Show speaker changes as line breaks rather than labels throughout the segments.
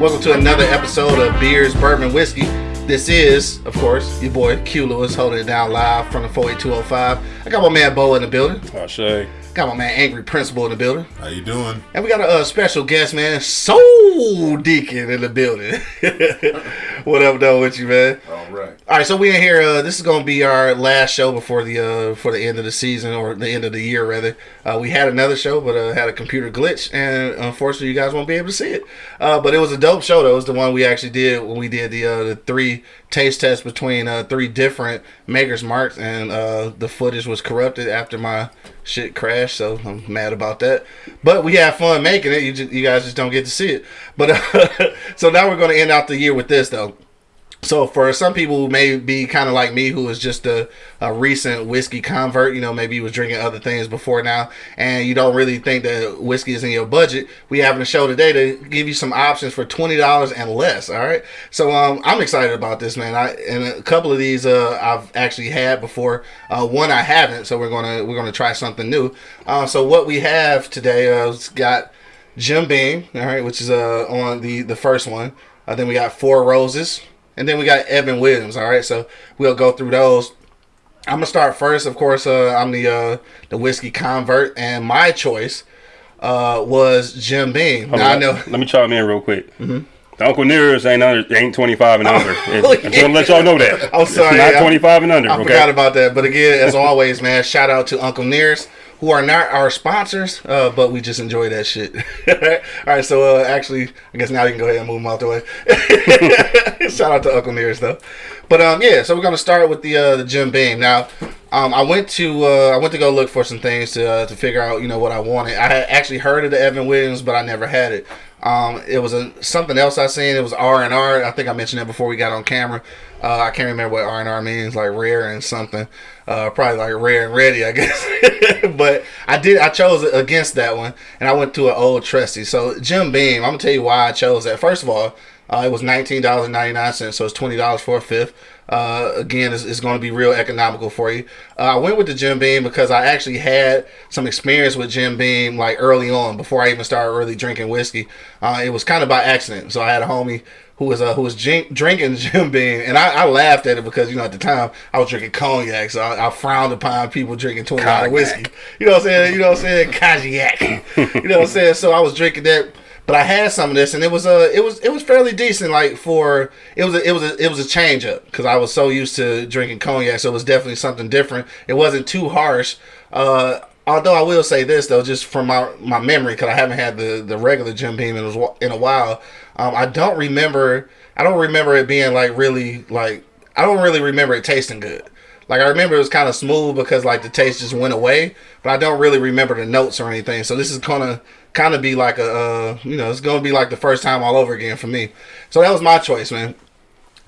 Welcome to another episode of Beers, Bourbon, Whiskey. This is, of course, your boy Q Lewis holding it down live from the 48205. I got my man Bo in the building.
I say.
Got my man Angry Principal in the building.
How you doing?
And we got a uh, special guest, man, Soul Deacon in the building. what up, though, with you, man?
All right.
All right, so we in here. Uh, this is gonna be our last show before the uh, for the end of the season or the end of the year, rather. Uh, we had another show, but uh, had a computer glitch, and unfortunately, you guys won't be able to see it. Uh, but it was a dope show. Though. It was the one we actually did when we did the uh, the three taste test between uh, three different Maker's Marks, and uh, the footage was corrupted after my shit crashed. So I'm mad about that. But we had fun making it. You just, you guys just don't get to see it. But uh, so now we're gonna end out the year with this though. So for some people who may be kind of like me, who is just a, a recent whiskey convert, you know, maybe you was drinking other things before now, and you don't really think that whiskey is in your budget, we having a show today to give you some options for twenty dollars and less. All right, so um, I'm excited about this, man. I and a couple of these uh, I've actually had before. Uh, one I haven't, so we're gonna we're gonna try something new. Uh, so what we have today uh, has got Jim Beam, all right, which is uh on the the first one. Uh, then we got Four Roses. And then we got Evan Williams. All right, so we'll go through those. I'm gonna start first. Of course, uh, I'm the uh, the whiskey convert, and my choice uh, was Jim Beam.
Hold
Now I know.
Let me chime in real quick. The Uncle Nearest ain't under, ain't 25 and under.
Oh,
I just gonna let y'all know that.
I'm sorry,
It's not
I-
25 and under.
I
okay.
forgot about that. But again, as always, man, shout out to Uncle Nearest, who are not our sponsors, uh, but we just enjoy that shit. All right, so uh, actually, I guess now you can go ahead and move them out the way. shout out to Uncle Nearest though. But um, yeah, so we're gonna start with the uh, the Jim Beam. Now, um, I went to uh, I went to go look for some things to uh, to figure out you know what I wanted. I had actually heard of the Evan Williams, but I never had it. Um, it was a something else I seen. It was R and R. I think I mentioned that before we got on camera. Uh, I can't remember what R and R means, like rare and something. Uh, probably like rare and ready, I guess. but I did. I chose against that one, and I went to an old trusty. So Jim Beam. I'm gonna tell you why I chose that. First of all, uh, it was nineteen dollars and ninety nine cents, so it's twenty dollars for a fifth. Uh, again, it's, it's going to be real economical for you. Uh, I went with the Jim Beam because I actually had some experience with Jim Beam like early on before I even started really drinking whiskey. Uh, it was kind of by accident. So I had a homie who was uh, who was drink, drinking Jim Beam, and I, I laughed at it because you know at the time I was drinking cognac, so I, I frowned upon people drinking twenty dollar whiskey. You know what I'm saying? You know what I'm saying? Cognac. you know what I'm saying? So I was drinking that but I had some of this, and it was uh, it was it was fairly decent. Like for it was a, it was a, it was a change up because I was so used to drinking cognac, so it was definitely something different. It wasn't too harsh. Uh, although I will say this though, just from my my memory, because I haven't had the the regular Jim Beam in a, in a while. Um, I don't remember. I don't remember it being like really like. I don't really remember it tasting good. Like I remember it was kind of smooth because like the taste just went away, but I don't really remember the notes or anything. So this is gonna kind of be like a uh, you know it's gonna be like the first time all over again for me. So that was my choice, man.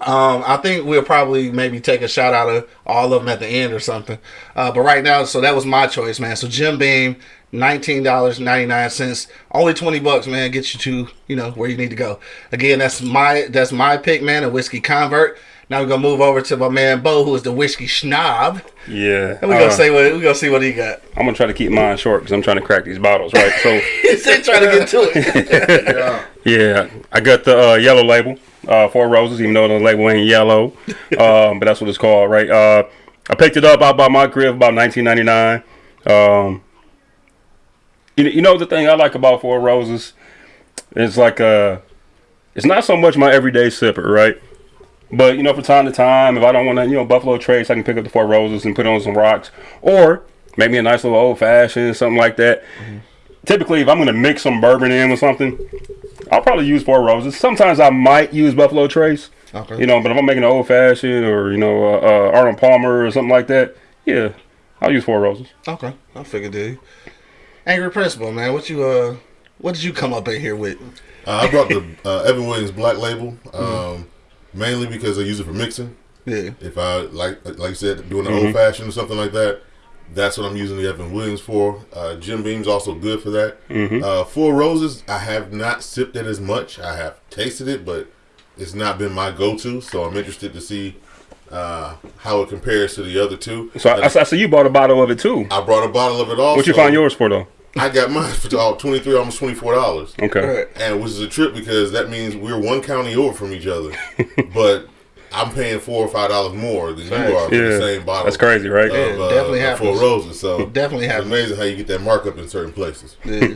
Um, I think we'll probably maybe take a shot out of all of them at the end or something. Uh, but right now, so that was my choice, man. So Jim Beam, nineteen dollars ninety nine cents, only twenty bucks, man, gets you to you know where you need to go. Again, that's my that's my pick, man. A whiskey convert. Now we're gonna move over to my man Bo, who is the whiskey snob.
Yeah.
and we're gonna
uh,
say what we gonna see what he got.
I'm going to try to keep mine short because I'm trying to crack these bottles, right? So,
He's trying to get to it.
Yeah.
yeah, I got the uh, yellow label, uh, Four Roses, even though the label ain't yellow. um, but that's what it's called, right? Uh, I picked it up out by my crib about 1999. Um, you, you know the thing I like about Four Roses is like uh, it's not so much my everyday sipper, right? But you know, from time to time, if I don't want to, you know, Buffalo Trace, I can pick up the Four Roses and put on some rocks, or maybe a nice little old fashioned, something like that. Typically, if I'm going to mix some bourbon in with something, I'll probably use Four Roses. Sometimes I might use Buffalo Trace,
Okay.
you know, but if I'm making an old fashioned or you know, uh, uh, Arnold Palmer or something like that, yeah, I'll use Four Roses.
Okay, I figured, dude. Angry Principal, man, what you uh, what did you come up in here with?
Uh, I brought the uh, Evan Williams Black Label um, mainly because I use it for mixing.
Yeah,
If I like, like you said, doing an old fashioned or something like that, that's what I'm using the Evan Williams for. Uh, Jim Beam's also good for that. Uh, Four Roses, I have not sipped it as much. I have tasted it, but it's not been my go-to. So I'm interested to see uh, how it compares to the other two.
So I, I, I see you bought a bottle of it too.
I brought a bottle of it also.
What you find yours for though?
I got mine for all twenty three, almost twenty four dollars.
Okay.
And which is a trip because that means we're one county over from each other, but I'm paying four or five dollars more than you are for
Yeah.
the same bottle.
That's crazy, right?
Of,
Yeah,
uh,
definitely
of Four
happens.
roses. So
Definitely
it's
happens.
amazing how you get that markup in certain places.
Yeah.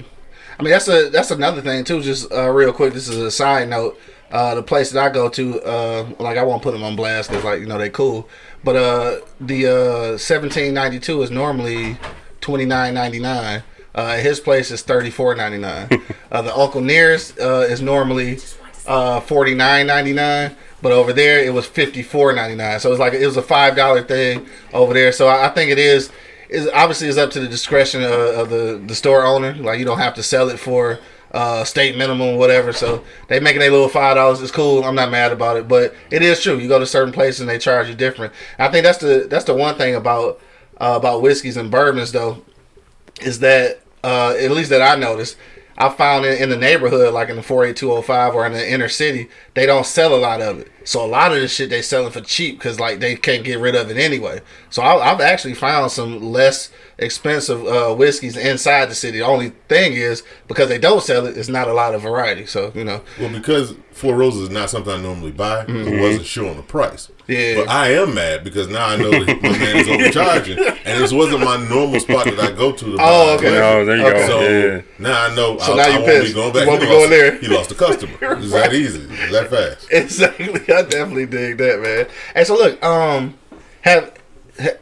I mean that's a that's another thing too. Just uh, real quick, this is a side note. Uh, the place that I go to, uh, like I won't put them on blast because like you know they cool, but uh, the uh, seventeen ninety two is normally twenty nine ninety nine. Uh, his place is thirty four ninety nine. uh, the Uncle Nearest uh, is normally uh, forty nine ninety nine. But over there, it was fifty four ninety nine. So it's like it was a five dollar thing over there. So I, I think it is is obviously is up to the discretion of, of the the store owner. Like you don't have to sell it for uh, state minimum or whatever. So they making a little five dollars. It's cool. I'm not mad about it. But it is true. You go to certain places and they charge you different. I think that's the that's the one thing about uh, about whiskeys and bourbons though is that uh, at least that I noticed. I found it in the neighborhood, like in the 48205 or in the inner city, they don't sell a lot of it. So a lot of this shit they selling for cheap because like they can't get rid of it anyway. So I, I've actually found some less expensive uh, whiskeys inside the city. The only thing is because they don't sell it, it's not a lot of variety. So you know,
Well, because Four Roses is not something I normally buy, it wasn't sure on the price.
Mm-hmm. Yeah.
But I am mad because now I know that my man is overcharging, and this wasn't my normal spot that I go to. to
Oh, okay.
liquor.
Oh, there you
Okay.
go.
So
yeah.
now I know.
So
I,
now
I
you
won't
pissed.
be going
You won't
he
be
lost,
going there.
He lost a customer. It's that easy. It's that fast.
exactly. I definitely dig that, man. Hey, so look, um, have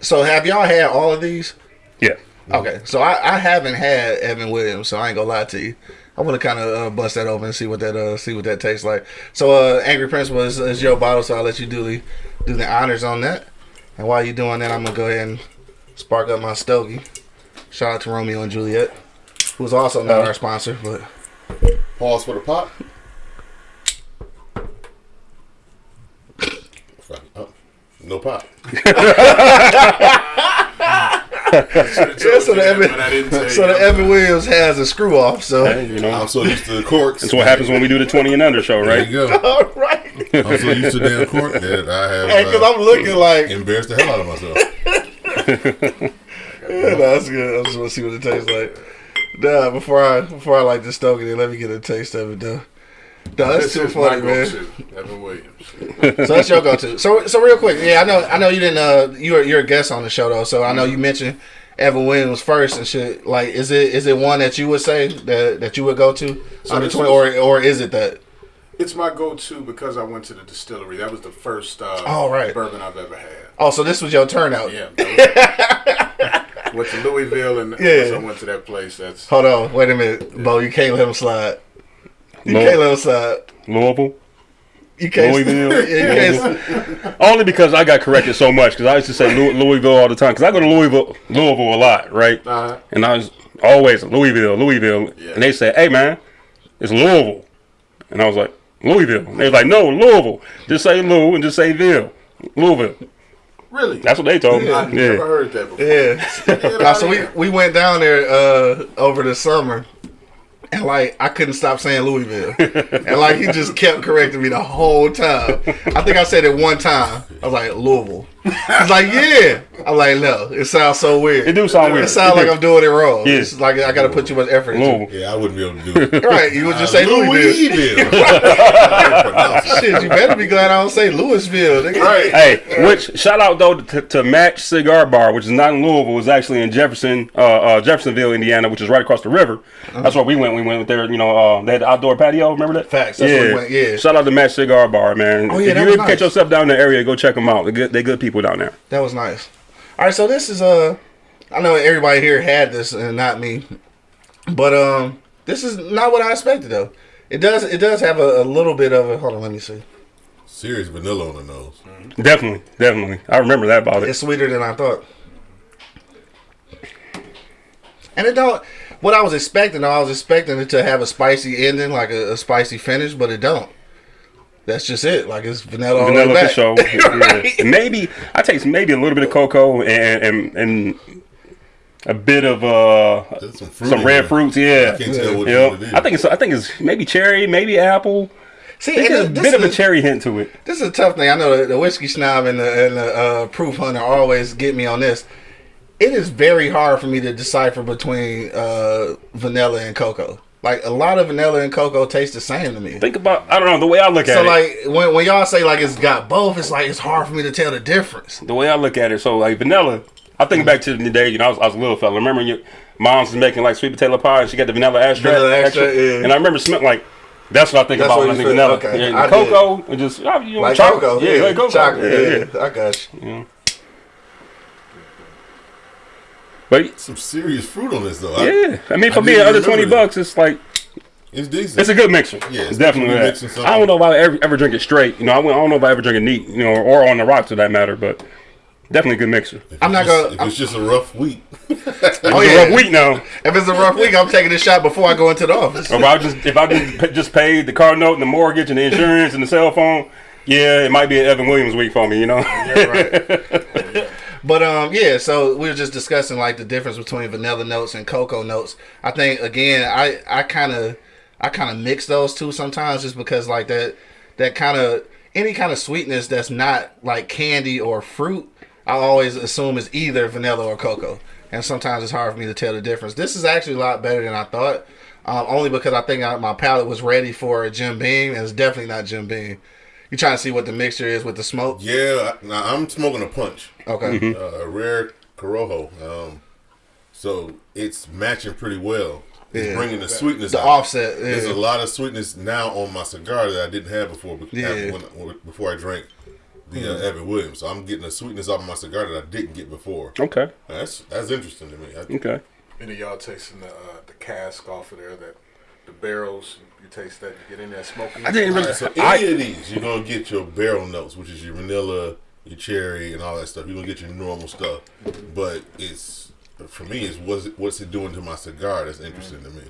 so have y'all had all of these?
Yeah.
Okay, so I, I haven't had Evan Williams, so I ain't gonna lie to you. I want to kind of uh, bust that open and see what that uh see what that tastes like. So uh, Angry Prince was is your bottle, so I'll let you do the do the honors on that. And while you're doing that, I'm gonna go ahead and spark up my stogie. Shout out to Romeo and Juliet, who's also not our sponsor, but
Pause for the pop. Oh, no pop.
yeah. So the Evan,
But I didn't tell
so the Evan Williams has a screw off. So
Hey, you know,
I'm so used to the corks.
that's what happens when we do the 20 and under show,
There
right?
you go.
all right.
I'm so used to damn cork that I have
Hey, because
uh,
I'm looking like
embarrassed the hell out of myself.
Yeah, no, that's good. I just want to see what it tastes like. Nah, before I before I like to stoke it, let me get a taste of it though. No, that's
This
too funny, man.
Evan Williams.
So that's your go-to. So so real quick, yeah, I know I know you didn't. Uh, you're you're a guest on the show though, so I know you mentioned Evan Williams first and shit. Like, is it is it one that you would say that that you would go to
So
under twenty, or or is it that?
It's my go-to because I went to the distillery. That was the first uh,
Oh, right.
bourbon I've ever had.
Oh, so this was your turnout.
Yeah. that was- went to Louisville and
Yeah.
I went to that place. That's
Hold on, wait a minute, Bo. You can't let him slide. You
Lou-
can't let him slide.
Louisville.
You can't.
Louisville?
Yeah, you can't.
Only because I got corrected so much because I used to say Louis- Louisville all the time because I go to Louisville, Louisville a lot, right?
uh,
And I was always Louisville, Louisville,
Yeah.
and they said, "Hey man, it's Louisville," and I was like, "Louisville." And they was like, "No, Louisville. Just say Lou and just say Ville, Louisville."
really.
That's what they told me.
I've
Yeah.
never heard that before.
Yeah.
Get
Nah, so we,
here.
we went down there uh, over the summer, and like I couldn't stop saying Louisville, and like he just kept correcting me the whole time. I think I said it one time. I was like Louisville. He's like, yeah. I'm like, no, it sounds so weird.
It do sound weird.
It sounds
It
like
do.
I'm doing it wrong.
Yeah.
It's like I got to put too much effort into it.
Yeah, I wouldn't be able to do it.
Right, you would just say Louisville.
Louisville. Pronounce it.
Shit, you better be glad I don't say Louisville. Nigga.
Right.
Hey, which shout out though to, to Match Cigar Bar, which is not in Louisville, it's actually in Jefferson, uh, uh, Jeffersonville, Indiana, which is right across the river. That's where we went. We went there. You know, uh, they had the outdoor patio. Remember that?
Facts, that's where we went, yeah.
Shout out to Match Cigar Bar, man.
Oh, yeah,
if
that
you
was
ever catch
nice.
yourself down in the area, go check them out. They good. They good people down there.
That was nice. All right, so this is uh, I know everybody here had this and not me, but um, this is not what I expected though. It does it does have a, a little bit of a hold on, let me see.
Serious vanilla on the nose.
Definitely, definitely. I remember that about it.
It's sweeter than I thought, and it don't. What I was expecting, I was expecting it to have a spicy ending, like a, a spicy finish, but it don't. That's just it. Like it's vanilla. all the way
Vanilla for
back.
sure.
Right.
Yeah. Maybe I taste maybe a little bit of cocoa and and, and a bit of uh
some
some red
there.
fruits. Yeah.
I can't tell
Yeah.
what it is.
I think it's I think it's maybe cherry, maybe apple.
See,
I there's a bit of a
is-
cherry hint to it.
This is a tough thing. I know the, the whiskey snob and the, and the uh, proof hunter always get me on this. it is very hard for me to decipher between uh, vanilla and cocoa. Like a lot of vanilla and cocoa taste the same to me.
Think about I don't know the way I look at
So
it.
So like when when y'all say like it's got both, it's like it's hard for me to tell the difference.
the way I look at it, so like vanilla. I think back to the day, you know, I was, I was a little fella. Remember your mom's was making like sweet potato pie and she got the vanilla extract?
Vanilla extract, yeah.
And I remember smelling like that's what I think
That's
about when I think
feel-
vanilla.
okay.
Yeah,
I
cocoa, and just you know,
Like
chocolate.
cocoa,
yeah, like cocoa.
chocolate,
yeah,
yeah,
yeah.
I got you.
Yeah. But
Some serious fruit on this though.
Yeah, I mean, for
I
me,
didn't
under twenty
that.
bucks, it's like
it's decent.
it's a good mixer.
Yeah,
it's
it's
definitely
definitely
that. I don't know if I ever ever drink it straight. You know, I, I don't know if I ever drink it neat. You know, or on the rocks for that matter. But definitely a good mixer.
If
I'm not
just-
gonna-
If it's just a rough week,
Oh
It's a oh,
yeah,
rough week now.
if it's a rough week, I'm taking a shot before I go into the office.
Or if I just if I just, just paid the car note and the mortgage and the insurance and the cell phone, yeah, it might be an Evan Williams week for me. You know.
But um, yeah. So we were just discussing like the difference between vanilla notes and cocoa notes. I think again, I I kind of I kind of mix those two sometimes just because like that that kind of any kind of sweetness that's not like candy or fruit, I always assume is either vanilla or cocoa, and sometimes it's hard for me to tell the difference. This is actually a lot better than I thought. Um, only because I think I, my palate was ready for a Jim Beam, and it's definitely not Jim Beam. You trying to see what the mixture is with the smoke?
yeah. I- Now I'm smoking a punch,
Okay.
Mm-hmm.
uh, a rare Corojo. Um, so it's matching pretty well. It's
Yeah.
bringing the sweetness.
The
out.
offset,
There's a lot of sweetness now on my cigar that I didn't have before.
Yeah.
when- before I drank the uh, Evan Williams, so I'm getting a sweetness off of my cigar that I didn't get before.
okay.
That's that's interesting to me. I,
Okay.
Any of y'all tasting the uh, the cask off of there? That the barrels. You taste that. You get in there smoking.
I didn't really.
So any
I,
of these, you're gonna get your barrel notes, which is your vanilla, your cherry, and all that stuff. You're gonna get your normal stuff, but it's for me, it's what's it, what's it doing to my cigar that's interesting to me.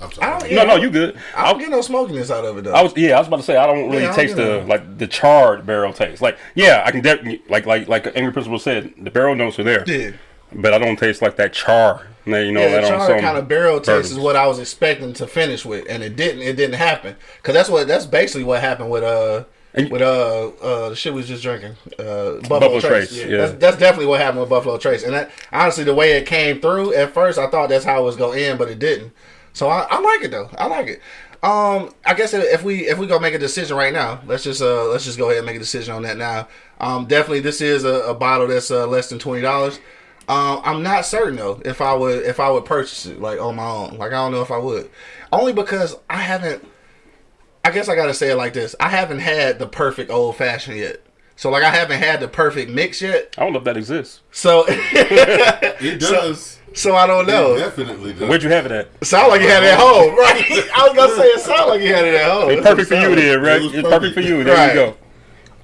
I'm
I
sorry.
don't-
no, no, you good.
I don't get no smokiness out of it though.
I was yeah, I was about to say I don't really
Yeah, I don't
taste the
it.
like the charred barrel taste. Like yeah, I can definitely like like like Angry Principal said, the barrel notes are there,
yeah,
but I don't taste like that char. You know
yeah.
that on
kind of barrel taste is what I was expecting to finish with, and it didn't. It didn't happen because that's what that's basically what happened with uh
And-
with uh uh the shit we was just drinking uh Buffalo,
Buffalo
Trace.
Trace, yeah.
That's, that's definitely what happened with Buffalo Trace, and that honestly the way it came through at first, I thought that's how it was gonna end, but it didn't. So I, I like it though. I like it. Um, I guess if we if we go make a decision right now, let's just uh let's just go ahead and make a decision on that now. Um, definitely this is a, a bottle that's uh, less than twenty dollars. Um, I'm not certain though if I would if I would purchase it like on my own. Like I don't know if I would, only because I haven't. I guess I gotta say it like this: I haven't had the perfect old fashioned yet. So like I haven't had the perfect mix yet.
I don't know if that exists.
So
It does.
so I don't
It
know.
definitely does.
Where'd you have it at?
Sound like you had it at home, right? I was gonna say it sound like you had it at home.
It's perfect for you then, right?
It
It's perfect
perfect.
for you. There
Right.
you go.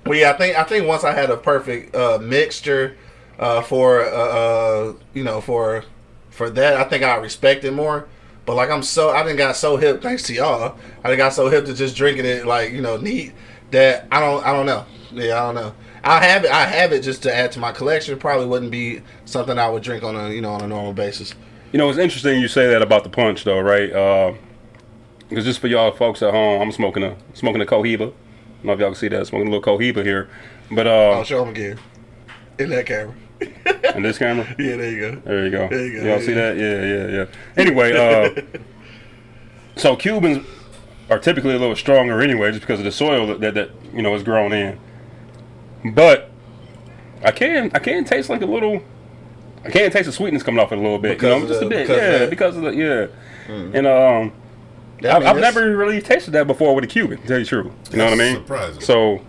Well, yeah, I think I think once I had a perfect uh, mixture uh, for uh, uh, you know for for that, I think I respect it more. But like I'm so I didn't got so hip thanks to y'all. I done got so hip to just drinking it like you know neat that I don't I don't know. Yeah, I don't know. I have it. I have it just to add to my collection. Probably wouldn't be something I would drink on a you know on a normal basis.
You know, it's interesting you say that about the punch, though, right? Because just for y'all folks at home, I'm smoking a smoking a Cohiba. I don't know if y'all can see that. Smoking a little Cohiba here, but uh,
I'll
uh,
show them again in that camera.
in this camera,
Yeah, there you go.
there you go.
There you go,
Y'all see that? Yeah, yeah, yeah. Anyway, uh, so Cubans are typically a little stronger anyway, just because of the soil that that, that you know is grown in. But I can I can taste like a little. I can taste the sweetness coming off it a little bit,
Because
you know,
of
just
the-
a bit,
because
yeah,
that. Hmm.
because of the yeah, and um, I've, I've never really tasted that before with a Cuban. To tell you the truth, you know what I mean?
surprising.
So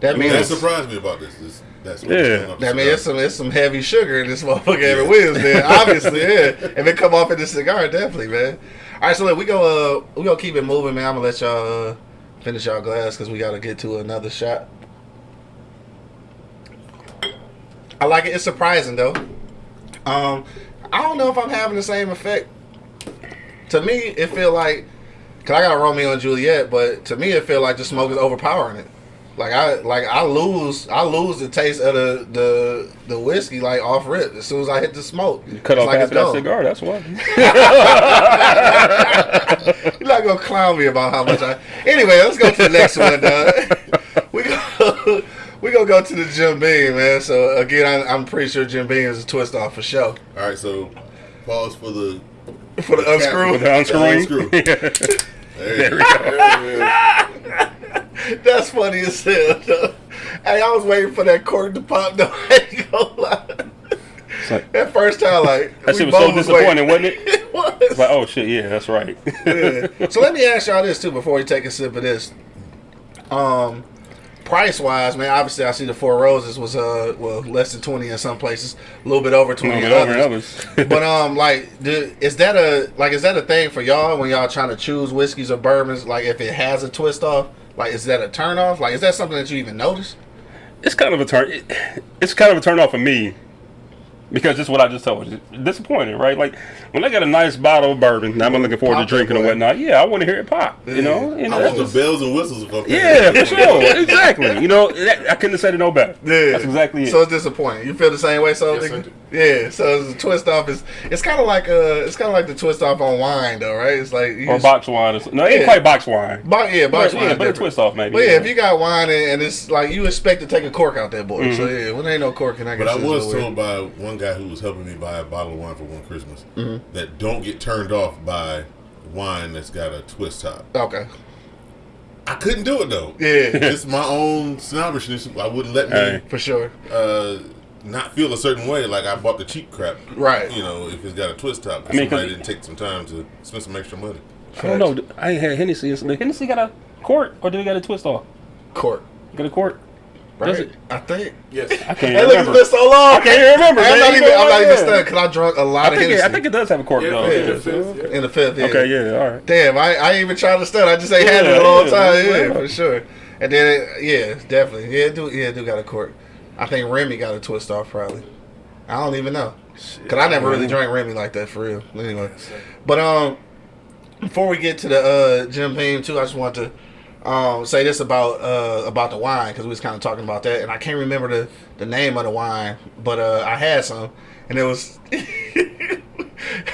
That means
That surprised me about this. this that's what
Yeah.
was going up the
That means it's some it's some heavy sugar in this motherfucker Evan Williams there. Obviously, yeah. If it come off in the cigar, definitely, man. All right, so look, we go uh we gonna keep it moving, man. I'm gonna let y'all uh, finish y'all glass because we gotta get to another shot. I like it. It's surprising though. Um, I don't know if I'm having the same effect. To me, it feel like, cause I got Romeo and Juliet, but to me, it feel like the smoke is overpowering it. Like I like I lose I lose the taste of the the the whiskey like off rip as soon as I hit the smoke.
You cut
It's
off
like
half
it's
of that cigar. That's why.
You're not gonna clown me about how much I. Anyway, let's go to the next one. Uh, we go. we gonna go to the Jim Beam, man. So again, I, I'm pretty sure Jim Beam is a twist off for sure.
All right, so pause for the
For the unscrew,
With the unscrewing.
unscrew. There you go.
that's funny as hell. though. Hey, I was waiting for that cork to pop. though. I ain't gonna lie.
like-
that first time, like
That shit was so disappointing,
waiting.
wasn't it?
It was.
It's like, oh shit, yeah, that's right.
Yeah. So let me ask y'all this too before we take a sip of this. Um, price wise, man, obviously I see the Four Roses was uh well less than twenty in some places, a little bit over twenty
No,
in others. but um, like, do, is that a like is that a thing for y'all when y'all trying to choose whiskeys or bourbons? Like, if it has a twist off, like, is that a turn off? Like, is that something that you even notice?
it's kind of a turn. It, it's kind of a turn off for me because this is what I just told you. Disappointed, right? Like when I get a nice bottle of bourbon, and I'm looking forward
Pop
to drinking and whatnot. Yeah, I want to hear it pop. You know, and
I
that's
want the bells and whistles. If
yeah, for sure, exactly. You know, that, I couldn't have said it no better.
Yeah,
that's exactly it.
So it's disappointing. You feel the same way, so
Yes,
nigga? Yeah. So it's a twist off is it's kind of like uh it's kind of like the twist off on wine, though, right? It's like
or
just-
box wine. Or, something. no, it ain't quite box wine.
Bo- yeah, box
But,
wine.
yeah, but a twist off maybe.
But yeah, if you got wine and, and it's like you expect to take a cork out that boy. So yeah, when there ain't no cork, and I guess
But I was told by one guy who was helping me buy a bottle of wine for one Christmas
Mm-hmm.
that don't get turned off by wine that's got a twist top.
Okay.
I couldn't do it though.
Yeah,
Just my own snobbishness. I wouldn't let me
Hey.
for sure.
uh, not feel a certain way. Like I bought the cheap crap.
Right.
You know, if it's got a twist top.
I mean, 'cause-
somebody didn't take some time to spend some extra money.
I don't know. I ain't had Hennessy. Did Hennessy got a quart or did it got a twist off?
Cork.
Got a quart? Does it?
I think.
Yes.
I can't
Hey,
even
look, it's
remember.
been so long.
I can't even remember.
I'm not
You
even.
know
I'm not even
Yeah.
stunned because I drunk a lot
I
of
think, it, I think it does have a cork
Yeah,
though.
yeah,
Yeah.
it
in the fifth. Yeah.
Okay, yeah, all right.
Damn, I, I ain't even trying to stunt. I just ain't had it a long
yeah,
time.
yeah.
Yeah, for sure. And then, it, yeah, definitely. Yeah, it do yeah, do got a cork. I think Remy got a twist off probably. I don't even know. Cause I never really drank Remy like that for real. Anyway, but um, before we get to the uh Jim Beam too, I just want to um say this about uh about the wine because we was kind of talking about that, and I can't remember the the name of the wine, but uh I had some, and it was.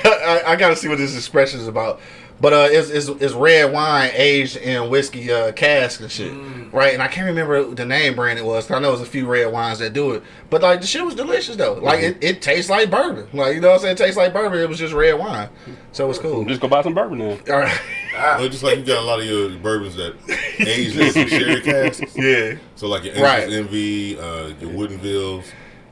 I, I got to see what this expression is about. But uh, it's, it's, it's red wine aged in whiskey uh, cask and shit, right? And I can't remember the name brand it was. I know there's a few red wines that do it, but like the shit was delicious though. Like it, it tastes like bourbon. Like you know what I'm saying? It tastes like bourbon. It was just red wine, so it was cool.
Just go buy some bourbon then.
All right,
Well, just like you got a lot of your bourbons that age in some sherry casks.
yeah.
So like your
Right.
Angel's Envy, uh, your Woodinvilles.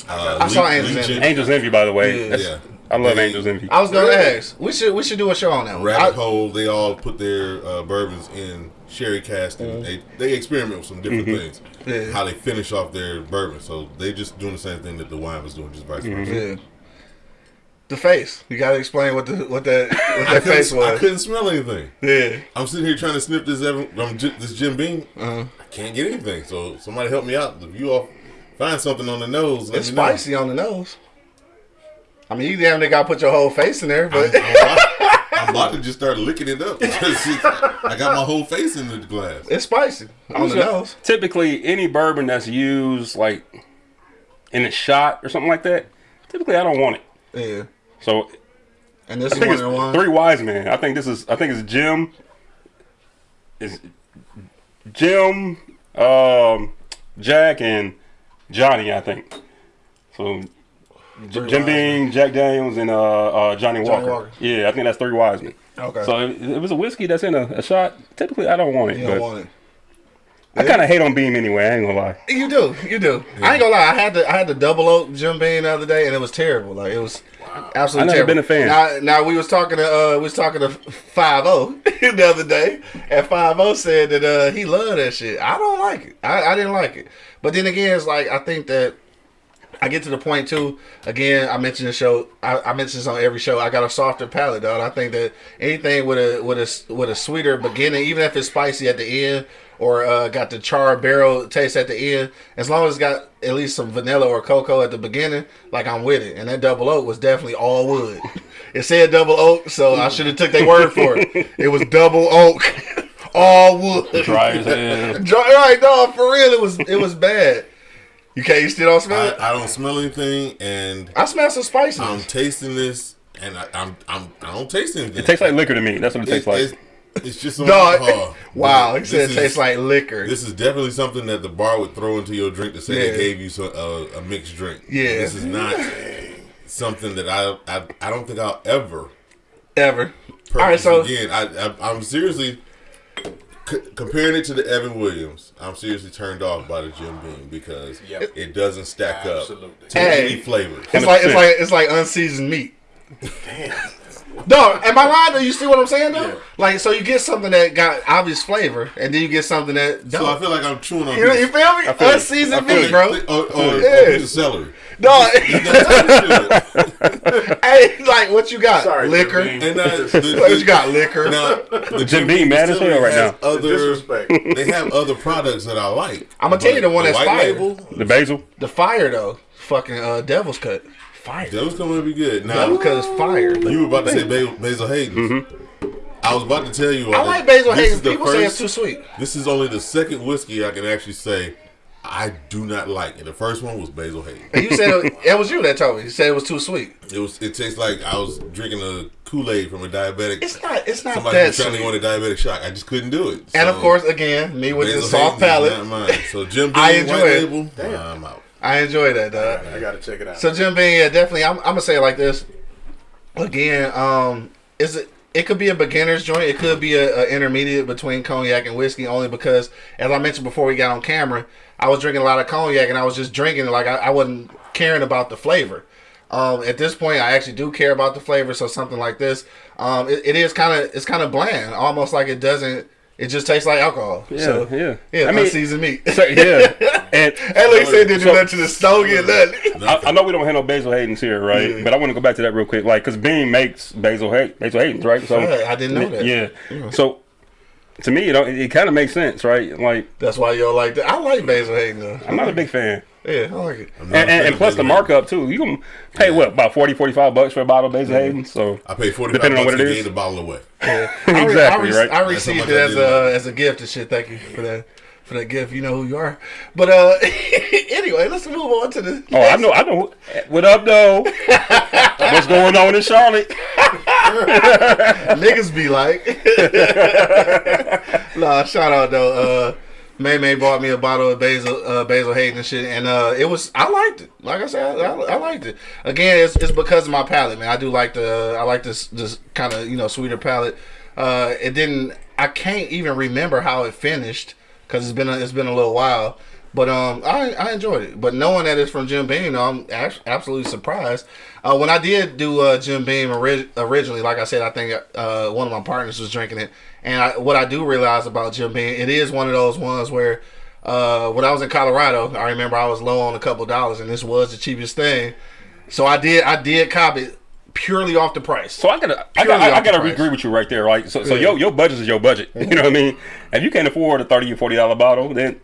Uh,
I saw Angel's Envy.
Angel's Envy, by the way.
Yeah.
That's-
Yeah.
I love
They-
Angel's Envy.
I was gonna
Really?
ask. We should we should do a show on that. One.
Rabbit
I-
Hole. They all put their uh, bourbons in sherry casks and they, they experiment with some different things.
Yeah.
How they finish off their bourbon. So they just doing the same thing that the wine was doing, just vice versa.
yeah. The face. You gotta explain what the what that what that
couldn't, I couldn't smell anything.
Yeah.
I'm sitting here trying to sniff this Evan, um, J- this Jim Beam.
Uh-huh.
I can't get anything. So somebody help me out. If you all find something on the nose, let
It's
me know.
spicy on the nose. I mean, you damn near gotta put your whole face in there, but
I'm about, to just start licking it up. Because I got my whole face in the glass.
it's spicy on the nose.
Typically, any bourbon that's used like in a shot or something like that, typically I don't want it.
Yeah.
So
And this
I
is
think
one
it's
of
three wise men. I think this is. I think it's Jim. Is Jim, um, Jack, and Johnny. I think. So Jim
wise
Beam, Jack Daniels, and uh, uh, Johnny, Walker.
Walker.
Yeah, I think that's three wise men.
Okay.
So if if it was a whiskey that's in a, a shot, typically I don't want it.
you don't want it.
I kind of hate on Beam anyway. I ain't gonna lie.
You do, you do. I ain't gonna lie. I had the I had the double oak Jim Beam the other day, and it was terrible. Like it was absolutely
I never
terrible.
been a fan.
Now, now we was talking to uh, we was talking to Five O the other day, and Five O said that uh, he loved that shit. I don't like it. I, I didn't like it. But then again, it's like I think that I get to the point too. Again, I mentioned the show. I, I mentioned this on every show. I got a softer palate, dog. I think that anything with a with a with a sweeter beginning, even if it's spicy at the end or uh, got the char barrel taste at the end, as long as it's got at least some vanilla or cocoa at the beginning, like I'm with it. And that double oak was definitely all wood. It said double oak, so I should have took their word for it. It was double oak, all wood.
Dry as hell.
Dry, right, no, for real, it was it was bad. You can't. You still don't smell
I,
it.
I don't smell anything, and
I smell some spiciness.
I'm tasting this, and I, I'm I'm I don't taste anything.
It tastes like liquor to me. That's what it tastes like.
It's- It's just on
Dog.
alcohol.
wow, he said it
this
tastes like liquor.
This is definitely something that the bar would throw into your drink to say
Yeah.
they gave you some, uh, a mixed drink.
Yeah.
this is not something that I, I I don't think I'll ever
Ever. All right, so
again. I, I I'm seriously c- comparing it to the Evan Williams. I'm seriously turned off by the Jim Beam because
Yep.
it doesn't stack
Absolutely.
up to
Hey.
any flavors.
it's like it's like it's like unseasoned meat. Dog, am I lying? Do you see what I'm saying though?
Yeah.
Like, so you get something that got obvious flavor, and then you get something that
So I feel like I'm chewing on
you, you feel me?
feel you.
Unseasoned
I feel
meat,
you.
bro.
or, or,
Yeah.
or a piece of celery.
Dog,
That's how you
hey, like what you got?
Sorry,
liquor.
And uh, the,
What you got? Liquor.
Now, the
Jim Beam mad as hell right now.
Other,
Disrespect.
they have other products that I like.
I'm gonna tell you the one
But
that's
white
fire.
label.
The basil.
The fire though, fucking uh, Devil's Cut, fire.
That was going to be good. Now
Devil's Cut is fire.
you were about to say Basil, Basil Hayden's. Mm-hmm. I was about to tell you.
I like Basil Hayden.
is the
People say it's too sweet.
This is only the second whiskey I can actually say I do not like. And the first one was Basil Hayden.
And you said it, it was you that told me. You said it was too sweet.
It was. It tastes like I was drinking a Kool Aid from a diabetic.
It's not. It's not
somebody
that
was trying to go
sweet.
on a diabetic shock. I just couldn't do it.
And of course, again, me with the soft palate.
So Jim Beam,
I enjoy
white
it.
label. I'm out.
I enjoy that. Dog.
I gotta check it out.
So Jim Beam, yeah, definitely. I'm, I'm gonna say it like this. Again, um, is it? It could be a beginner's joint. It could be a, a intermediate between cognac and whiskey. Only because, as I mentioned before we got on camera, I was drinking a lot of cognac and I was just drinking like I, I wasn't caring about the flavor. Um, at this point, I actually do care about the flavor. So something like this, um, it, it is kind of it's kind of bland, almost like it doesn't. It just tastes like alcohol.
Yeah,
so,
yeah.
yeah.
I mean-
unseasoned meat.
So, yeah. And
At least they didn't do
So-
nothing to the stove get nothing.
I, I know we don't have no Basil Hayden's here, right?
Yeah.
But I want to go back to that real quick, like, because Beam makes Basil Hay- Basil Hayden's, right? So
Yeah, I didn't know that.
Yeah. So to me, you know, it, it kind of makes sense, right? Like,
That's why y'all like that. I like Basil Hayden though.
I'm not a big fan.
Yeah, I like it.
And, and, and
of
plus the
Basil Hayden.
markup too. You can pay what about 40, 45 bucks for a bottle of Basil Hayden. So
I paid forty
Depending on what
it is.
it
gave
is.
the bottle away.
Yeah. I re-
Exactly,
I, re-
right?
I received it as a
like
as a gift and shit. Thank you for that for that gift. You know who you are. But uh, anyway, let's move on to the.
oh, I know, I know. What up, though? What's going on in Charlotte?
niggas be like. nah, shout out though. Uh, May May bought me a bottle of Basil uh, Basil Hayden and shit, and uh, it was I liked it. Like I said, I, I, I liked it. Again, it's, it's because of my palate, man. I do like the I like this this kind of you know sweeter palate. Uh, it didn't. I can't even remember how it finished because it's been a, it's been a little while. But um, I I enjoyed it. But knowing that it's from Jim Beam, I'm absolutely surprised. Uh, when I did do uh, Jim Beam ori- originally, like I said, I think uh, one of my partners was drinking it, and I, what I do realize about Jim Beam, it is one of those ones where uh, when I was in Colorado, I remember I was low on a couple dollars, and this was the cheapest thing. So I did I did cop it purely off the price.
So I gotta, I gotta, I
the
gotta agree with you right there, right? So, so
Yeah.
your your budget is your budget. You know what I mean? If you can't afford a thirty or forty dollar bottle, then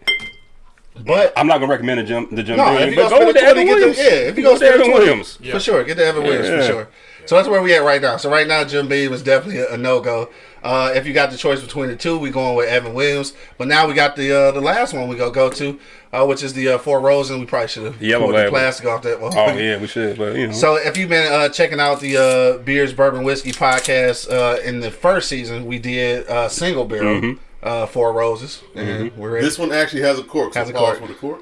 But
I'm not gonna recommend the Jim, the Jim
No, if you
But
go
go with Evan
20, get the-
Williams.
yeah, if you go
with the Evan
20.
Williams.
for sure. Get the Evan Williams
Yeah.
for sure. So that's where we at right now. So right now, Jim Beam is definitely a, a no go. Uh, if you got the choice between the two, we going with Evan Williams. But now we got the uh, the last one we go go to, uh, which is the uh, Four Roses. And we probably should have
Yellow
pulled the plastic off that one.
Oh yeah, we should, but you know.
So if you've been uh, checking out the uh, Beers Bourbon Whiskey podcast uh, in the first season, we did uh, single barrel
Mm-hmm.
uh, Four Roses, and we're ready.
This one actually has a cork. So
Has a cork.
for the cork.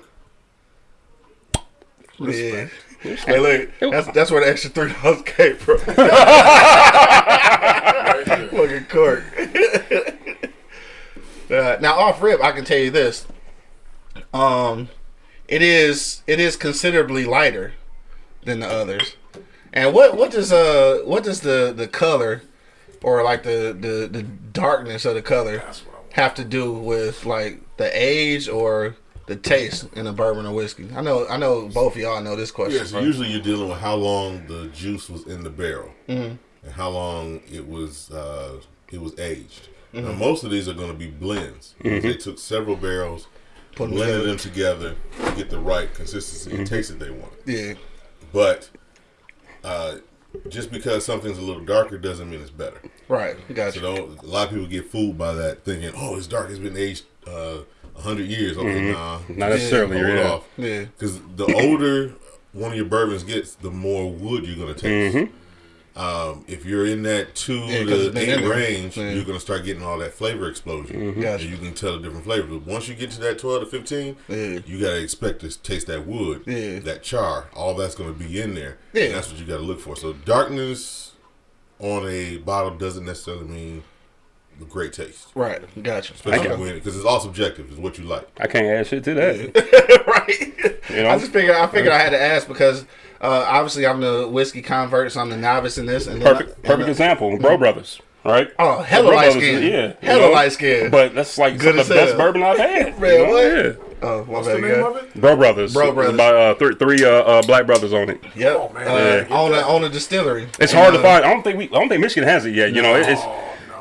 Yeah. Hey, look, that's that's where the extra three dollars came from. Fucking cork. uh, now, off rip, I can tell you this. Um, it is it is considerably lighter than the others. And what what does uh what does the the color or like the the the darkness of the color
That's what I want.
have to do with like the age or the taste in a bourbon or whiskey? I know I know both of y'all know this question.
Yeah, so usually you're dealing with how long the juice was in the barrel
Mm-hmm.
And how long it was uh, it was aged.
Mm-hmm.
most of these are going to be blends. They took several barrels,
Put
blended them together to get the right consistency
Mm-hmm.
and taste that they want.
yeah.
But uh, just because something's a little darker doesn't mean it's better.
Right, got
So don't, a lot of people get fooled by that, thinking, "Oh, it's dark. It's been aged uh, hundred years." Okay, nah,
Not necessarily, yeah.
off.
Yeah,
Because the older one of your bourbons gets, the more wood you're gonna taste.
Mm-hmm.
Um, if you're in that two
Yeah, 'cause it's
to eight range,
Yeah.
you're gonna start getting all that flavor explosion.
Gotcha.
And you can tell the different flavors. But once you get to that twelve to fifteen,
Yeah.
you gotta expect to taste that wood,
Yeah.
that char. All that's gonna be in there.
Yeah.
And that's what you gotta look for. So darkness on a bottle doesn't necessarily mean a great taste.
Right. Gotcha.
Especially
Okay.
when because it's all subjective. It's what you like.
I can't add shit to that.
right.
You know?
I just figured I figured I had to ask because uh, obviously I'm the whiskey convert, so I'm the novice in this. And then
Perfect,
I-
perfect
and, uh,
example. Brough Brothers, right?
Oh, hella
Bro
light skin.
is- Yeah,
Hella
you know?
light skin.
But that's like
Good
some of
as
the best
hell.
bourbon I've had.
Man,
you know?
what?
Yeah.
Oh, my
What's the name
yeah.
of it?
Brough Brothers.
Brough Brothers.
By uh, th- three uh, uh, black brothers on it.
Yep.
Oh, man.
Uh,
Yeah.
on a on a distillery.
It's
And,
hard to
uh,
find. I don't think we. I don't think Michigan has it yet. You know, it- it's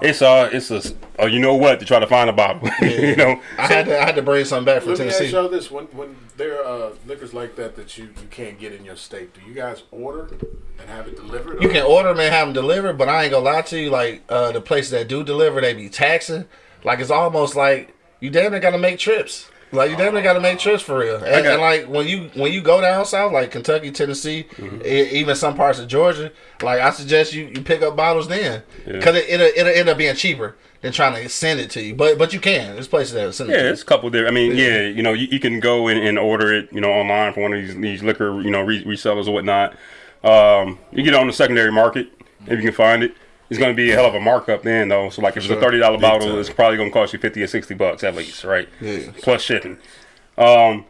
it's uh it's a uh, you know what to try to find a bottle. you know,
I had to I had to bring something back from
Let me ask y'all this: when when there are uh, liquors like that that you, you can't get in your state, do you guys order and have it delivered?
You
or-
can order them and have them delivered, but I ain't gonna lie to you. Like uh, the places that do deliver, they be taxing. Like it's almost like you damn near gotta make trips. Like you definitely gotta make trips for real. And, and, like when you when you go down south, like Kentucky, Tennessee,
Mm-hmm.
e- even some parts of Georgia, like I suggest you, you pick up bottles then,
Yeah.
because it, it'll it'll end up being cheaper than trying to send it to you. But but you can. There's places that will send it
yeah,
to
it's a couple there. I mean, yeah, you know, you, you can go and, and order it, you know, online from one of these these liquor, you know, re- resellers or whatnot. Um, you get it on the secondary market if you can find it. It's going to be a hell of a markup then, though. So, like, if it's a thirty dollar bottle,
time.
it's probably going to cost you fifty or sixty bucks at least, right?
Yeah.
Plus shipping. Um,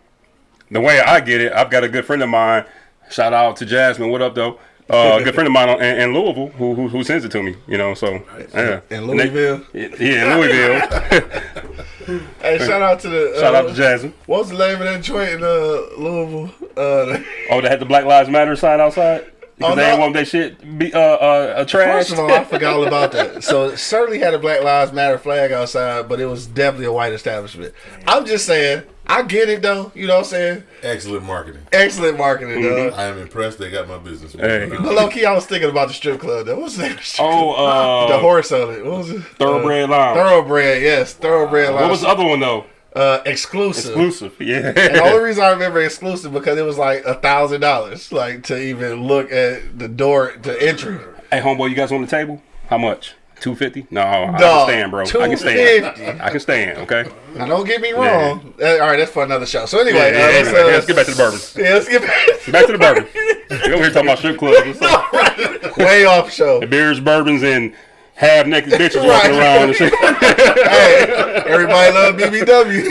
the way I get it, I've got a good friend of mine. Shout out to Jasmine. What up, though? Uh, a good friend of mine in, in Louisville who, who who sends it to me. You know, so yeah.
In
And they-
Louisville.
yeah, in Louisville.
Hey, shout out to the uh,
Shout out to Jasmine.
What was the name of that joint in uh, Louisville? Uh,
Oh, they had the Black Lives Matter sign outside because
Oh,
they
no.
didn't want their shit be uh uh, uh trash.
First of all, I forgot all about that. So it certainly had a Black Lives Matter flag outside, but it was definitely a white establishment. I'm just saying, I get it though. You know what I'm saying?
Excellent marketing.
Excellent marketing, dog.
I am impressed. They got my business.
Hey.
But low key, I was thinking about the strip club. Though. What's the name? of strip
oh,
club? the
uh,
horse on it. What was it?
Thoroughbred
Uh,
Lounge.
thoroughbred. Yes, thoroughbred.
what was the other one though?
Uh, exclusive?
Exclusive. Yeah.
And the only reason I remember exclusive because it was like a thousand dollars, like to even look at the door to entry.
hey, homeboy, you guys on the table? How much? Two fifty? No, I can stand, bro. I can stand. I can stand. Okay.
Now don't get me wrong. Uh, all right, that's for another show. So anyway,
Yeah,
uh, let's, uh,
let's get back to the bourbon.
Yeah, let's get back.
Back to the bourbon. we over here talking about strip clubs and stuff.
Way off show.
The beers, bourbons, and half naked bitches
Right.
walking around and shit.
hey, everybody love BBW.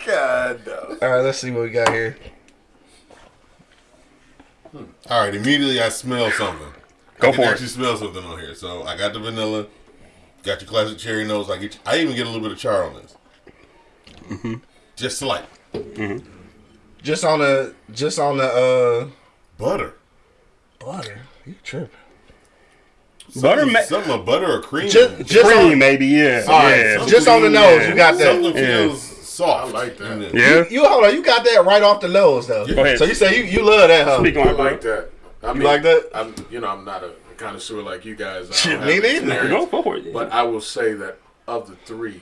God, no.
all right, let's see what we got here.
All right, immediately I smell something.
Go
I can
for it.
actually smell something on here. So I got the vanilla, got your classic cherry nose. I get, I even get a little bit of char on this.
Mm-hmm.
Just slight
Just on the, just on the uh,
butter.
butter. You tripping?
Butter,
Something,
ma-
something of butter or cream.
Just, just
cream,
on,
maybe. Yeah.
all right,
yeah.
just on the nose. You got that.
something
Yeah.
feels soft.
I like that.
in.
Yeah.
You hold on. You got that right off the nose though.
Go ahead.
So you say you, you love that, huh?
Speak on
I
it,
like that. I
You like that?
I'm, you know, I'm not a connoisseur like you guys. I
me neither.
Go, go for it.
But I will say that of the three,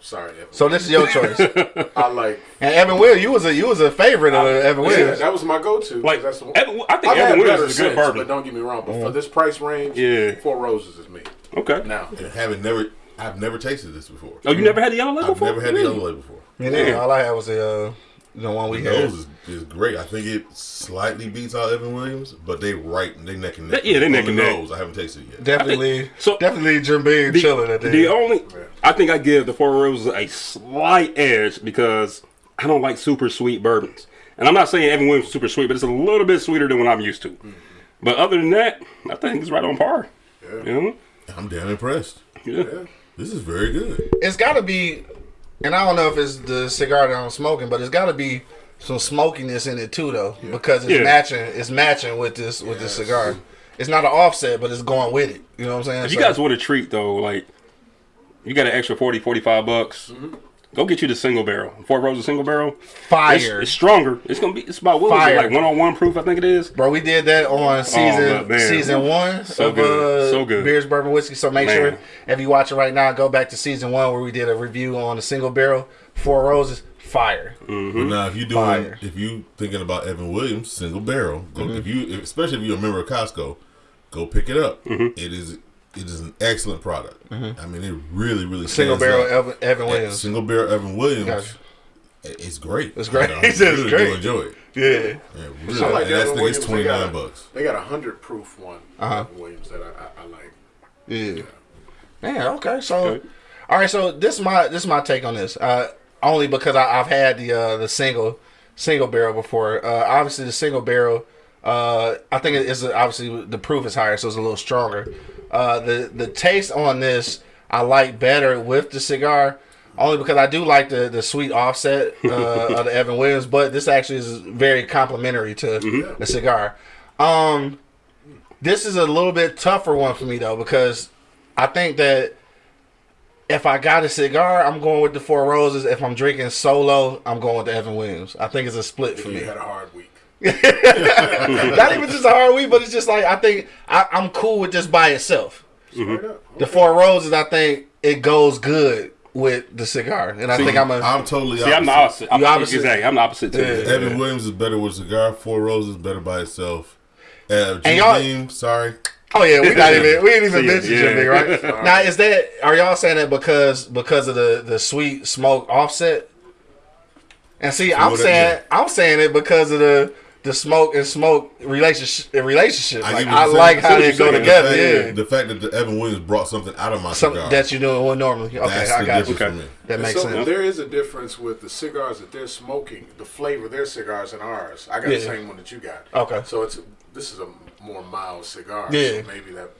sorry, Evan,
So this is your choice.
I like.
And Evan Will, you was a you was a favorite of Evan
Yeah,
Williams.
that was my go-to.
like,
that's the,
Evan, I think
I've
Evan
better
Williams is a good
since,
bourbon.
but don't get me wrong. But for this price range,
Yeah.
Four Roses is me.
Okay.
Now,
And having never, I've never tasted this before.
Oh, you never had the yellow label
I've
before?
never had
Really?
the yellow label before.
And then all I had was the uh, the one we
The
had.
nose is, is great. I think it slightly beats out Evan Williams, but they right, they neck and neck.
Yeah, they neck and
the
neck.
nose, I haven't tasted it yet.
Definitely,
so-
definitely Jim Beam chilling at the,
the
end.
only, I think I give the Four Roses a slight edge because I don't like super sweet bourbons. And I'm not saying Evan Williams is super sweet, but it's a little bit sweeter than what I'm used to. Mm-hmm. But other than that, I think it's right on par. You know?
I'm damn impressed.
Yeah.
This is very good.
It's got to be, and I don't know if it's the cigar that I'm smoking, but it's got to be some smokiness in it too, though, because it's
Yeah.
matching. It's matching with this with this cigar. It's not an offset, but it's going with it. You know what I'm saying?
If you
So-
guys want a treat though, like you got an extra 40, 45 bucks, go get you the single barrel. Four Roses single barrel. It's,
fire,
it's stronger. It's gonna be. It's about what
Fire.
it like one on one proof? I think it is.
bro. We did that on season
Oh,
season one
So
of
good.
uh,
So good.
beers, bourbon, whiskey. So make
Man.
sure if you watch it right now, go back to season one where we did a review on the single barrel Four Roses. fire.
But now, if you doing,
Fire.
if you thinking about Evan Williams, single barrel, go,
Mm-hmm.
if you, especially if you're a member of Costco, go pick it up. It is, it is an excellent product. I mean, it really, really
Mm-hmm. Single barrel
out.
Evan, Evan
Yeah,
Williams.
Single barrel Evan Williams.
Gotcha.
It's great.
It's great.
I
He said it's
really
great.
do enjoy it.
Yeah.
Yeah, really.
Like
and that's
Evan
thing
Williams.
is
They
twenty
got
nine
a-
bucks.
They got a hundred proof one.
Uh-huh.
Evan Williams that I, I, I like.
Yeah. Man, okay. So,
Good.
all right. So this is my this is my take on this. Uh, only because I, I've had the uh, the single single barrel before. Uh, obviously, the single barrel. Uh, I think it is obviously the proof is higher, so it's a little stronger. Uh, the the taste on this I like better with the cigar, only because I do like the the sweet offset uh, of the Evan Williams. But this actually is very complimentary to the cigar. Um, this is a little bit tougher one for me though because I think that if I got a cigar, I'm going with the Four Roses. If I'm drinking solo, I'm going with the Evan Williams. I think it's a split for
You
me.
had a hard week.
Not even just a hard week, but it's just like I think I, I'm cool with just by itself.
Straight up.
The Four Roses, I think it goes good with the cigar, and I think I'm a.
I'm totally.
See, I'm the
opposite.
opposite.
You
I'm
opposite?
Exactly. I'm the opposite too.
Yeah.
Evan Williams is better with cigar. Four Roses better by itself. Uh, Jim
y'all-
Beam, sorry.
Oh yeah, we not even we ain't even
See,
mentioned
yeah.
Jim Beam, right? now is that are y'all saying that because because of the the sweet smoke offset? And see, I'm saying I'm saying it because of the the smoke and smoke relationship relationship.
I
Like I like how they go
you're saying.
together.
the fact,
Yeah,
the fact that the Evan Williams brought something out of my
something
cigar.
that you doing normally. Okay,
that's
I
the
got you.
Okay.
me.
That
And
makes
so
sense.
there is a difference with the cigars that they're smoking, the flavor of their cigars and ours. I got
Yeah.
the same one that you got.
Okay.
So it's this is a more mild cigar.
Yeah.
So maybe that.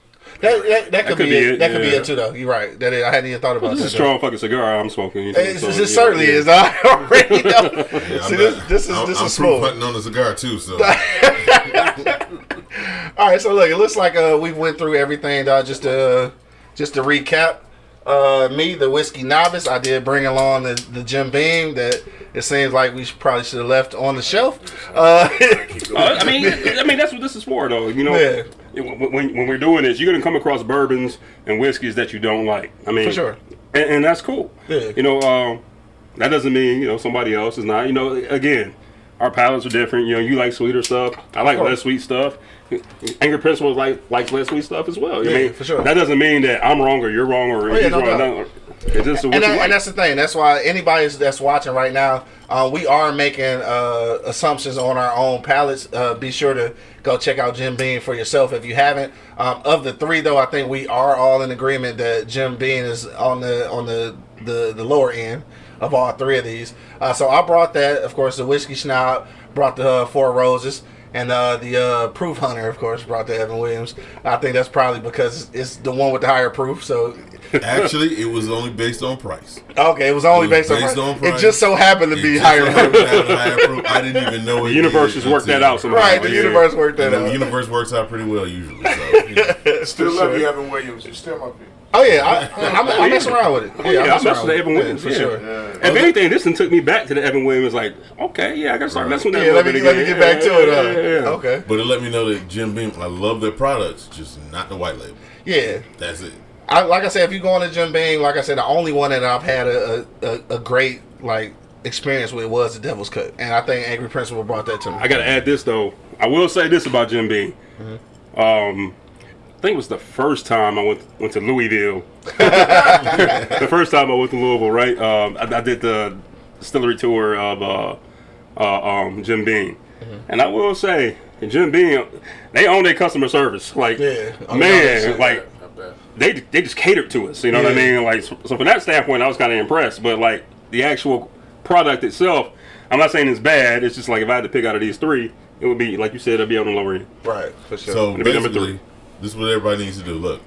That, that, that could,
could
be,
be
it.
it,
That could be it too, though. You're right. That is, I hadn't even thought about
This
that.
is a strong fucking cigar I'm smoking. you know,
It's,
so,
it's,
you
it certainly
yeah.
is. I already know.
Yeah,
See, this, this is
I'm,
this
I'm
is
proof
smooth.
hunting on the cigar too. So
All right, so look, it looks like uh, we went through everything. Uh, just to just to recap, uh, me, the whiskey novice, I did bring along the, the Jim Beam that it seems like we should, probably should have left on the shelf. Uh,
Uh, I mean, I mean that's what this is for, though. You know,
Yeah.
When, when, we're doing this, you're gonna come across bourbons and whiskeys that you don't like. I mean,
For sure.
and, and that's cool.
Yeah.
You know, um, that doesn't mean you know somebody else is not. You know, again, our palates are different. You know, you like sweeter stuff. I like less sweet stuff. Angry Principal like likes less sweet stuff as well.
Yeah,
I mean,
for sure.
That doesn't mean that I'm wrong or you're wrong or
Oh, yeah, no
wrong.
doubt.
No, It's just
and, that,
like.
and that's the thing. That's why anybody that's watching right now, uh, we are making uh, assumptions on our own palates. Uh, be sure to go check out Jim Beam for yourself if you haven't. Um, of the three, though, I think we are all in agreement that Jim Beam is on the on the the, the lower end of all three of these. Uh, so I brought that, of course, the whiskey snob, brought the uh, Four Roses. And uh, the uh, proof hunter, of course, brought to Evan Williams. I think that's probably because it's the one with the higher proof. So
actually, it was only based on price.
Okay, it was only
It was
based,
based
on,
on
price. It just so happened to
It
be
just
higher.
happened to have higher proof. I didn't even know it.
the universe
did
has worked that
until-
out somehow.
right, the
Yeah.
universe worked that
And the universe works out pretty well usually. So, you know.
Still
For
love
sure.
you, Evan Williams. You're still my pick.
Oh yeah, I, I'm, I'm messing around with it. Yeah,
Yeah, I
messing around
with the Evan
it.
Williams
for
yeah.
sure.
If anything, this one took me back to the Evan Williams. Like, okay, yeah, I gotta start messing with that.
Yeah,
a
let me
bit
let me get back to it. Uh,
yeah, yeah.
Okay.
but it let me know that Jim Beam, I love their products, just not the white label.
Yeah,
That's it.
I, like I said, if you go on to Jim Beam, like I said, the only one that I've had a, a, a, a great like experience with was the Devil's Cut, and I think Angry Principal brought that to me.
I gotta add this though. I will say this about Jim Beam. Um, I think it was the first time I went went to Louisville. the first time I went to Louisville, right? Um, I, I did the distillery tour of uh, uh, um, Jim Beam, and I will say Jim Beam, they own their customer service. Like,
Yeah. Oh,
man, like they they just catered to us. You know what I mean? Like so, so from that standpoint, I was kind of impressed. But like the actual product itself, I'm not saying it's bad. It's just like if I had to pick out of these three, it would be like you said, it'd be on the lower end.
Right, for sure.
So
It'll number
basically,
three.
This is what everybody needs to do. Look,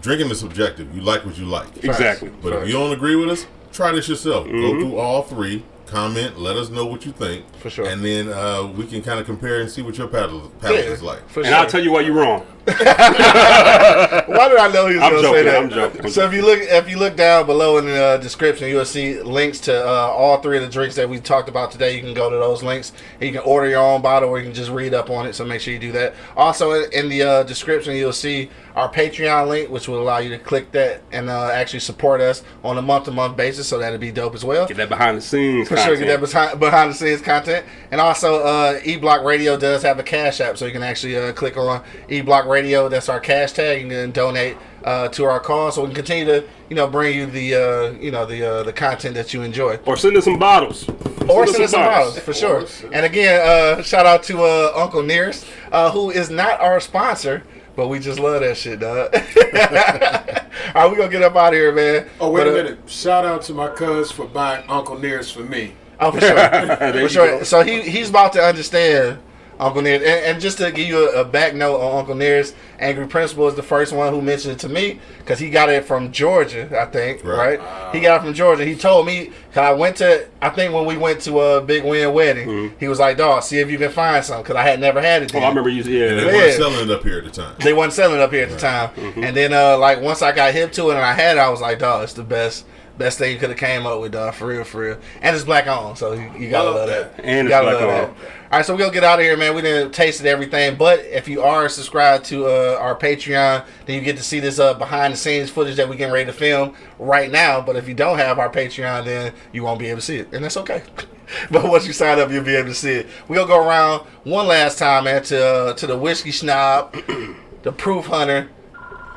drinking is subjective. You like what you like.
Exactly.
But if you don't agree with us, try this yourself.
Mm-hmm.
Go through all three, comment, let us know what you think.
For sure.
And then uh, we can kind of compare and see what your palate, palate
yeah,
is like.
for
And
sure.
I'll tell you why you're wrong.
Why did I know he was going to say that?
I'm joking,
so if you look, if you look down below in the uh, description, you'll see links to uh, all three of the drinks that we talked about today. You can go to those links. You can order your own bottle, or you can just read up on it. So make sure you do that. Also, in, in the uh, description, you'll see our Patreon link, which will allow you to click that and uh, actually support us on a month-to-month basis. So that'd be dope as well.
Get that behind the scenes
for sure get that behind, behind the scenes content. And also, uh, E Block Radio does have a cash app, so you can actually uh, click on E Block Radio. That's our cash tag. You can donate uh, to our cause, so we can continue to you know bring you the uh, you know the uh, the content that you enjoy.
Or send us some bottles.
Or send us some bottles for sure. And again, uh, shout out to uh, Uncle Nearest, uh, who is not our sponsor. But we just love that shit, dog. All right, we gonna get up out of here, man.
Oh wait
But,
a
uh,
minute! Shout out to my cuz for buying Uncle Nearest for me.
Oh, for sure. For sure.
go.
So he he's about to understand Uncle Nearest. And, and just to give you a, a back note on Uncle Nearest, Angry Principal is the first one who mentioned it to me because he got it from Georgia, I think. Right?
Right.
he got it from Georgia. He told me, cause I went to, I think when we went to a Big Win wedding, he was like, dog, see if you can find some because I had never had it.
Mm-hmm. Oh, I remember you.
They
Yeah.
Yeah.
weren't selling it up here at the time.
They weren't selling it up here at the time. And then uh like once I got hip to it and I had it, I was like, dog, it's the best best thing you could have came up with, dog, for real, for real. And it's black on, so you, you gotta
Love
love that.
that.
And
you
it's black
love
on.
that. All right, so we're gonna get out of here, man. We didn't tasted everything, but if you are subscribed to uh, our Patreon, then you get to see this uh, behind the scenes footage that we getting ready to film right now. But if you don't have our Patreon, then you won't be able to see it, and that's okay. but once you sign up, you'll be able to see it. We gonna go around one last time, man, to uh, to the whiskey snob, the proof hunter,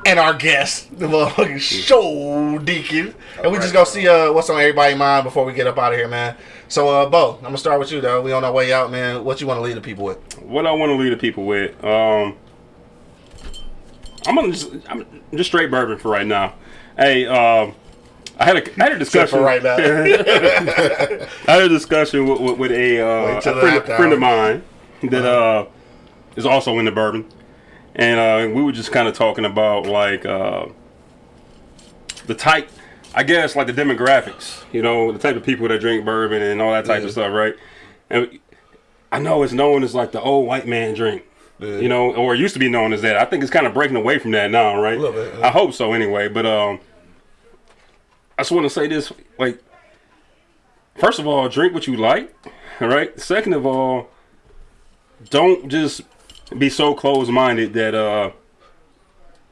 and our guest, the motherfucking show deacon. And we just go see uh, what's on everybody's mind before we get up out of here, man. So, uh, Bo, I'm gonna start with you, though. We on our way out, man. What you want to leave the people with?
What I want to leave the people with. Um, I'm gonna just I'm just straight bourbon for right now. Hey, um, I had a I had a discussion
right now.
I had a discussion with, with, with a, uh, a friend, friend of mine that uh, is also into bourbon, and uh, we were just kind of talking about like uh, the type, I guess, like the demographics. You know, the type of people that drink bourbon and all that type
Yeah.
of stuff, right? And I know it's known as like the old white man drink.
Yeah.
You know, or it used to be known as that. I think it's kind of breaking away from that now, right?
A little bit, yeah.
I hope so, anyway. But um, I just want to say this: like, first of all, drink what you like, all right. Second of all, don't just be so closed-minded that uh,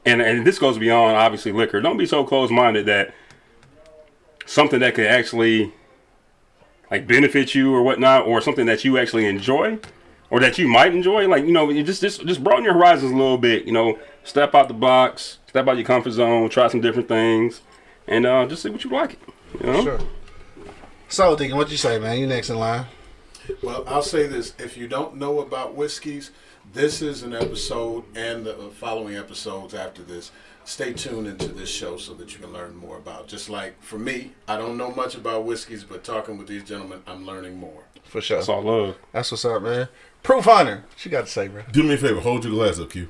and and this goes beyond obviously liquor. Don't be so closed-minded that something that could actually like benefit you or whatnot, or something that you actually enjoy, or that you might enjoy. Like you know, you just just just broaden your horizons a little bit. You know, step out the box, step out your comfort zone, try some different things, and uh, just see what you like. You know,
Sure. So, Deacon, what you say, man? You next in line.
Well, I'll say this: if you don't know about whiskeys, this is an episode, and the uh, following episodes after this. Stay tuned into this show so that you can learn more about. Just like for me, I don't know much about whiskeys, but talking with these gentlemen, I'm learning more.
For sure.
that's all love.
That's what's up, man. Proof hunter. What you got to say, bro?
Do me a favor, hold your glass up, Q.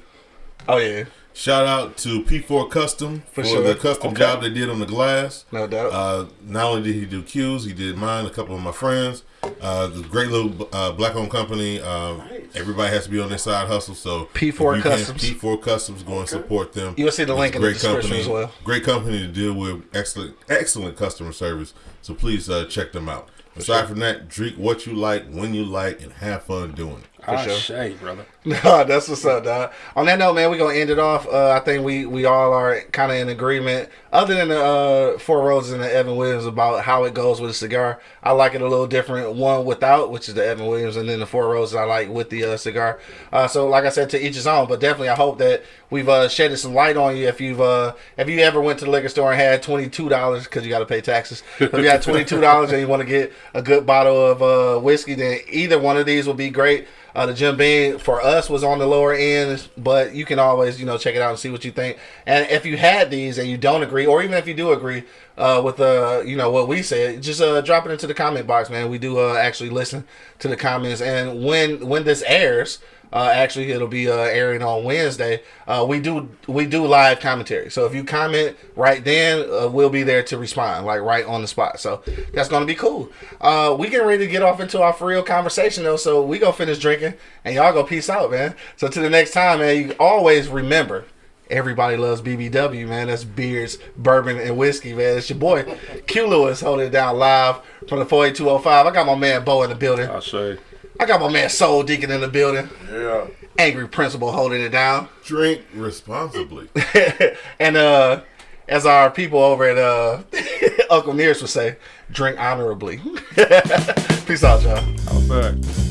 Oh yeah,
Shout out to P4 Custom for,
For sure.
the custom
Okay.
job they did on the glass.
no doubt.
Uh, not only did he do cues, he did mine, a couple of my friends. Uh, the great little uh, black owned company. Um,
Nice.
Everybody has to be on their side hustle. So
P4
if you can,
Customs.
P4 Customs, go and support them.
You'll see the
It's
link
a
in the description as well.
Great company to deal with. Excellent, excellent customer service. So please uh, check them out. Aside from that, drink what you like, when you like, and have fun doing it.
Ah,
sure.
shade, brother.
No, that's what's up, dog. On that note, man, we're gonna end it off. Uh, I think we we all are kind of in agreement, other than the uh, Four Roses and the Evan Williams about how it goes with a cigar. I like it a little different. One without, which is the Evan Williams, and then the Four Roses I like with the uh, cigar. Uh, so, like I said, to each his own. But definitely, I hope that we've uh, shedded some light on you. If you've uh, if you ever went to the liquor store and had twenty two dollars because you got to pay taxes. If you had twenty two dollars and you want to get a good bottle of uh, whiskey, then either one of these will be great. Uh, the Jim Beam for us was on the lower end, but you can always, you know, check it out and see what you think. And if you had these and you don't agree, or even if you do agree uh, with, uh, you know, what we said, just uh, drop it into the comment box, man. We do uh, actually listen to the comments, and when when this airs, uh, actually, it'll be uh, airing on Wednesday. Uh, we do we do live commentary, so if you comment right then, uh, we'll be there to respond, like right on the spot. So that's gonna be cool. Uh, we getting ready to get off into our for real conversation though, so we go finish drinking, and y'all go peace out, man. So to the next time, man, you always remember. Everybody loves BBW, man. That's beers, bourbon, and whiskey, man. It's your boy Q Lewis holding it down live from the 48205. I got my man Bo in the building.
I say.
I got my man Soul Deacon in the building.
Yeah.
Angry Principal holding it down.
Drink responsibly.
and uh as our people over at uh, Uncle Nearest would say, drink honorably. Peace out, y'all.
All right.